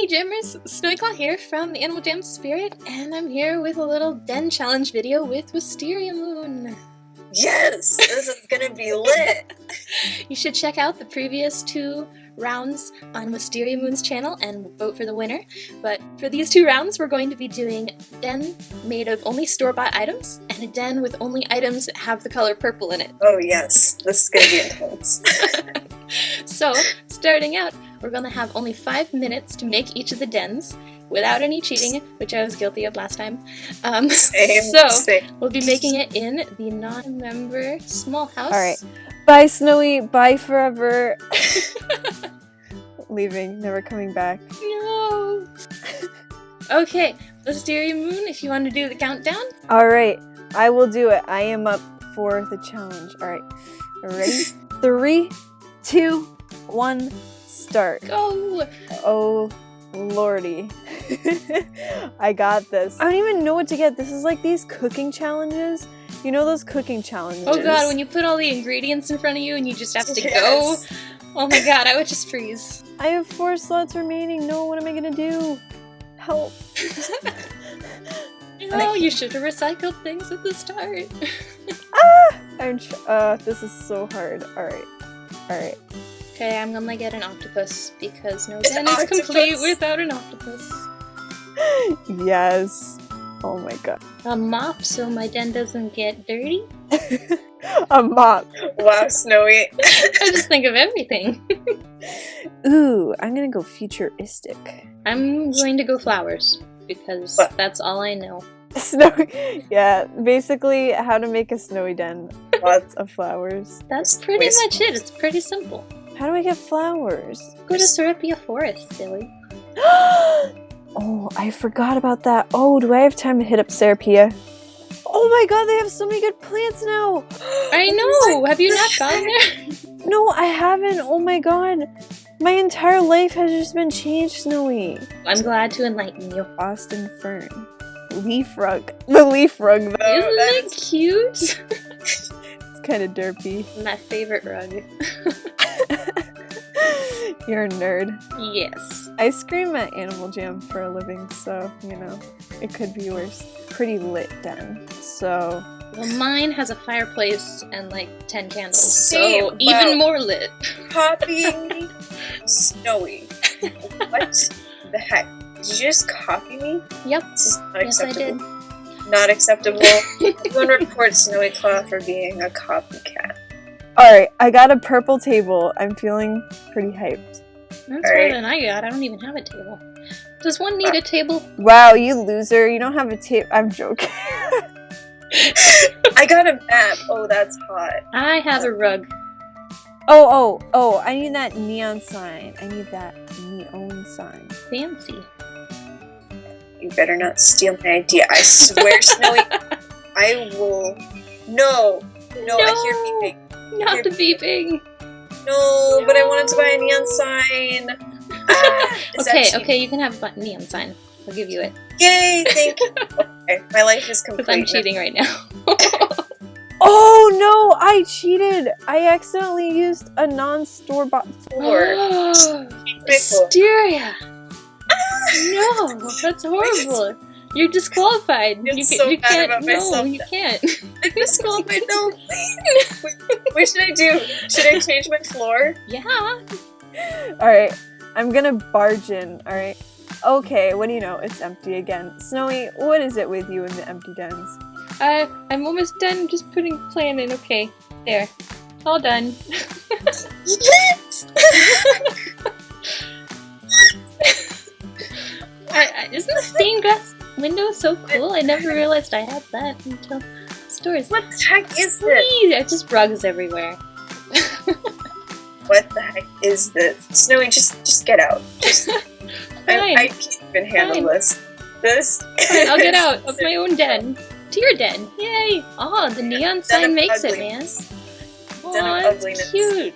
Hey Jammers, Snowyclaw here from the Animal Jam Spirit, and I'm here with a little den challenge video with Wisteria Moon. Yes! This is gonna be lit! you should check out the previous two rounds on Wisteria Moon's channel and vote for the winner. But for these two rounds, we're going to be doing a den made of only store-bought items and a den with only items that have the color purple in it. Oh yes, this is gonna be intense. so, starting out, we're going to have only five minutes to make each of the dens without any cheating, which I was guilty of last time. Um, Same, so, same. we'll be making it in the non-member small house. Alright. Bye, Snowy. Bye forever. Leaving, never coming back. No! okay, Wisteria Moon, if you want to do the countdown. Alright, I will do it. I am up for the challenge. Alright, ready? Three, two, one, start. Go! Oh, lordy. I got this. I don't even know what to get. This is like these cooking challenges. You know those cooking challenges? Oh god, when you put all the ingredients in front of you and you just have to Yes. go. Oh my god, I would just freeze. I have four slots remaining. No, what am I gonna do? Help. Oh, you should have recycled things at the start. Ah! I'm uh, this is so hard. Alright. Alright. Okay, I'm gonna get an octopus because no An den is complete without an octopus. Yes. Oh my god. A mop so my den doesn't get dirty. A mop. Wow, Snowy. I just think of everything. Ooh, I'm gonna go futuristic. I'm going to go flowers because What? that's all I know. Snowy. Yeah, basically how to make a snowy den. Lots of flowers. That's pretty much it. It's pretty simple. How do I get flowers? Go to Sarepia Forest, silly. oh, I forgot about that. Oh, do I have time to hit up Sarepia? Oh my god, they have so many good plants now! I know. Have you not gone there? No, I haven't. Oh my god. My entire life has just been changed, Snowy. I'm glad to enlighten you. Austin Fern. Leaf rug. The leaf rug, though. Isn't that cute? It's kind of derpy. My favorite rug. You're a nerd. Yes. I scream at Animal Jam for a living, so, you know, it could be worse. Pretty lit den. So, Well, mine has a fireplace and like 10 candles, See, so even more lit. Copying? Snowy. What the heck? Did you just copy me? Yep. This is not Yes, I acceptable. did. Not acceptable. Everyone reports Snowy Claw for being a copycat. Alright, I got a purple table. I'm feeling pretty hyped. That's more Alright. than I got. I don't even have a table. Does one need a table? Wow, you loser. You don't have a table. I'm joking. I got a map. Oh, that's hot. I have a rug. oh, oh, oh, I need that neon sign. I need that neon sign. Fancy. You better not steal my idea. I swear, Snowy, I will. No, no, I hear beeping. Not the beeping. No, but I wanted to buy a neon sign. Ah, Okay, okay, you can have a neon sign. I'll give you it. Yay, thank you. Okay, my life is complete. Because I'm cheating right now. Oh no, I cheated. I accidentally used a non-store bought Four. Hysteria! no, that's horrible. You're disqualified. feel You, so can, you bad can't. about No, myself you can't. I'm disqualified. No, please. Wait, what should I do? Should I change my floor? Yeah. Alright, I'm gonna barge in, alright? Okay, what do you know? It's empty again. Snowy, what is it with you in the empty dens? I I'm almost done. Just putting plan in. Okay, there. All done. Yes. I, I, isn't the stained glass window is so cool? I never realized I had that until stores. what the heck is this? Please, There's just rugs everywhere. What the heck is this? Snowy, just just get out. Just I. I can't even handle Fine. this. This. Fine, I'll get out of my own den. To your den. Yay! Oh, the neon Den sign makes it, man. ugliness. Oh, Den of that's ugliness. cute.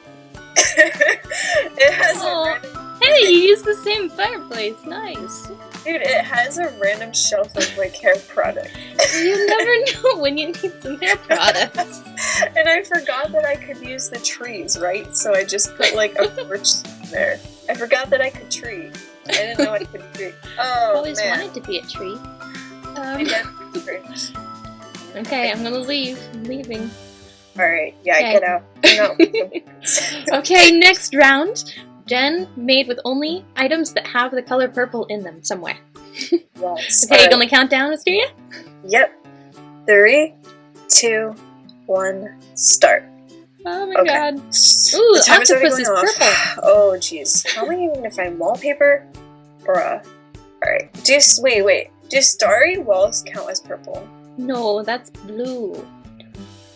it has Aw. a Hey, you use the same fireplace. Nice. dude. It has a random shelf of like hair products, You never know when you need some hair products. and I forgot that I could use the trees, right? So I just put like a torch there. I forgot that I could tree. I didn't know I could tree. Oh Always man. wanted to be a tree. Um, okay, I'm gonna leave. I'm leaving. All right, yeah, Okay. get out. No. Okay, next round. Jen made with only items that have the color purple in them somewhere. yes. Okay, you gonna count down, Asteria? Yep. Three, two, one, start. Oh my Okay. god. Ooh, the octopus is off. purple. Oh, jeez. How am I even gonna find wallpaper? Bruh. Alright. Just wait, wait. Do starry walls count as purple? No, that's blue.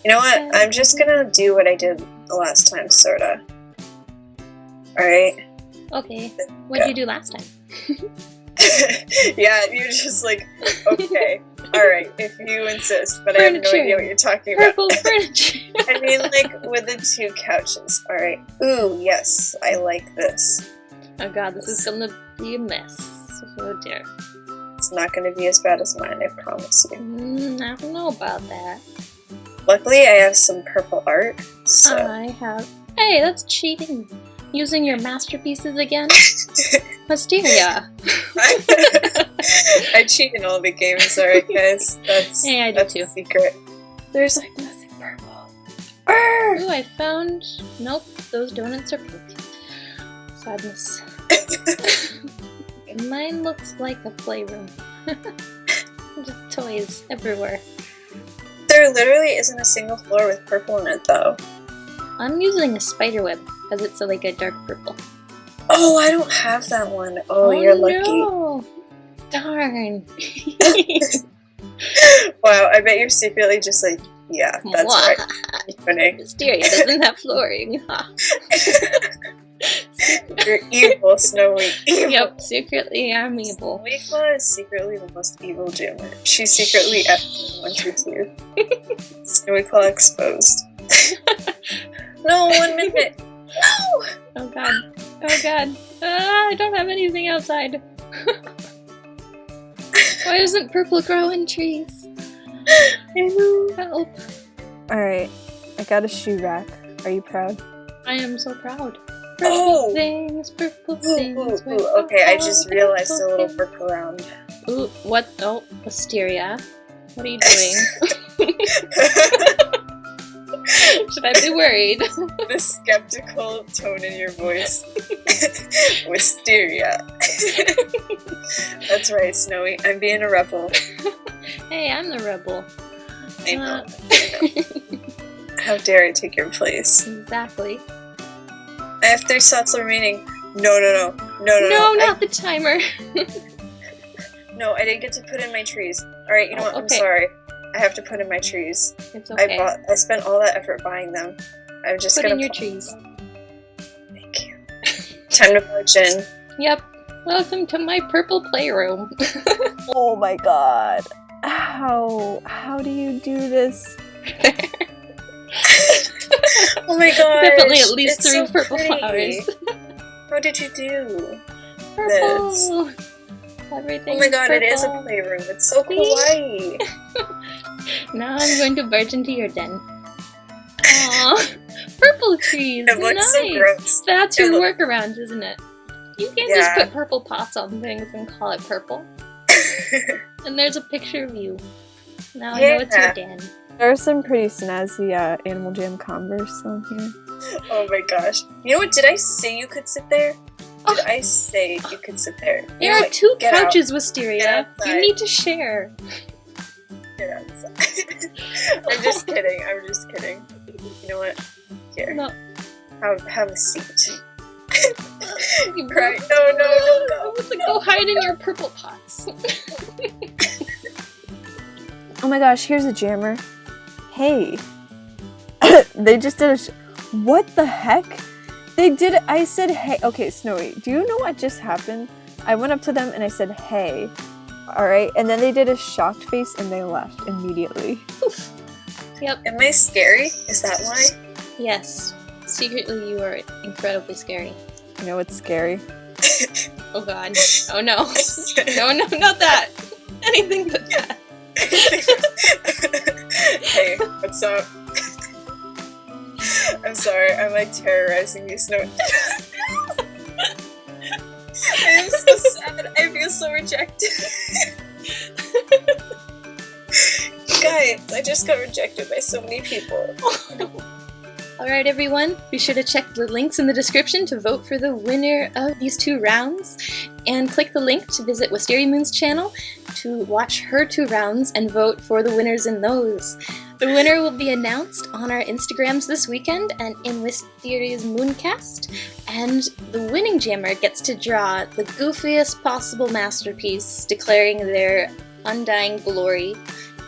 You know what? I'm just gonna do what I did the last time, sorta. Alright. Okay. What did you do last time? yeah, you're just like, okay, alright, if you insist, but I have no idea what you're talking about. Purple furniture. I mean, like, with the two couches. Alright. Ooh, yes, I like this. oh god, this is gonna be a mess. Oh dear. It's not gonna be as bad as mine, I promise you. Mm, I don't know about that. Luckily, I have some purple art, so. I have. Hey, that's cheating. Using your masterpieces again? Mysteria. I cheat in all the games, sorry guys? That's, Yeah, I do that's too. a secret. There's like nothing purple. Arr! Ooh, I found. Nope, those donuts are pink. Sadness. Mine looks like a playroom. Just toys everywhere. There literally isn't a single floor with purple in it, though. I'm using a spider web because it's a, like a dark purple. Oh, I don't have that one. Oh, oh you're lucky. No. Darn. Wow, I bet you're secretly just like, yeah, that's Mwah. right. Funny. Mysteria doesn't have flooring. You're evil, Snowy. Evil. yep, secretly I'm evil. Snowy is secretly the most evil jammer. She's secretly F122. Snowy Claw exposed. no, one minute. No! Oh god. Oh god. Ah, I don't have anything outside. Why doesn't purple grow in trees? I know. Help. Alright, I got a shoe rack. Are you proud? I am so proud. Purple Oh! things, purple Ooh, things. ooh, ooh. Okay, I just realized a little things. workaround. Ooh, what? Oh, Wisteria. What are you doing? Should I be worried? the skeptical tone in your voice. Wisteria. That's right, Snowy. I'm being a rebel. hey, I'm the rebel. I know. Uh, How dare I take your place? exactly. I have three slots remaining. No, no, no. No, no, No, no. not the timer. No, I didn't get to put in my trees. Alright, you know what? I'm sorry. I have to put in my trees. It's I bought I spent all that effort buying them. I'm just Put gonna in your trees. Thank you. Time to march in. Yep. Welcome to my purple playroom. Oh my god. How? How do you do this? Oh my god. Definitely at least it's through so purple pretty. flowers. How did you do? Purple. Everything. Oh my god, it is a playroom. It's so See? kawaii. Now I'm going to barge into your den. Aww. Purple trees. It looks nice. so gross. That's your look- workaround, isn't it? You can't Yeah. just put purple pots on things and call it purple. And there's a picture of you. Now I know it's your den. There are some pretty snazzy uh, Animal Jam Converse on here. oh my gosh. You know what? Did I say you could sit there? Did I say you could sit there? You There are what? two out. couches, Wisteria. You need to share. Get outside. I'm just kidding. I'm just kidding. You know what? Here. No. Have, have a seat. You Right. No, no, no, no. Go hide in your purple pots. Oh my gosh, here's a jammer. Hey. they just did a. Sh- what the heck? They did. I said, hey. Okay, Snowy, do you know what just happened? I went up to them and I said, hey. Alright, and then they did a shocked face and they left immediately. yep. Am I scary? Is that why? Yes. Secretly, you are incredibly scary. You know what's scary? Oh god. Oh no. No, no, not that. Anything but that. hey, what's up? I'm sorry, I'm like terrorizing you, Snow. I'm so sad. I feel so rejected. Guys, I just got rejected by so many people. Alright everyone, be sure to check the links in the description to vote for the winner of these two rounds and click the link to visit Wisteria Moon's channel to watch her two rounds and vote for the winners in those. The winner will be announced on our Instagrams this weekend and in Wisteria's Mooncast, and the winning jammer gets to draw the goofiest possible masterpiece declaring their undying glory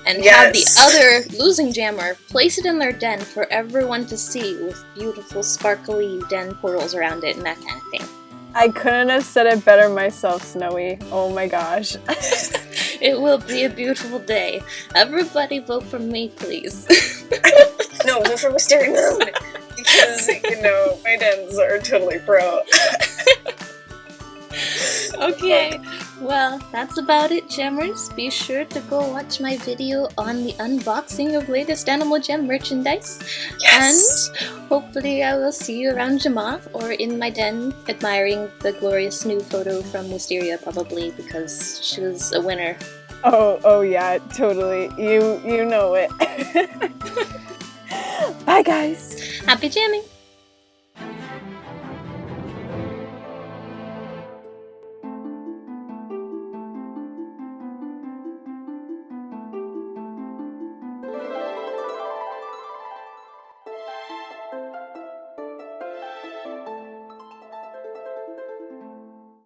and have the other losing jammer place it in their den for everyone to see with beautiful sparkly den portals around it and that kind of thing. I couldn't have said it better myself, Snowy. Oh my gosh. It will be a beautiful day. Everybody vote for me, please. No, vote for Wisteria Moon! Because, you know, my dens are totally pro. okay, well, that's about it, Jammers. Be sure to go watch my video on the unboxing of latest Animal Jam merchandise. Yes! And hopefully I will see you around Jamaa or in my den admiring the glorious new photo from Wisteria probably because she was a winner. Oh, oh yeah, totally. You you know it. Bye guys. Happy jamming!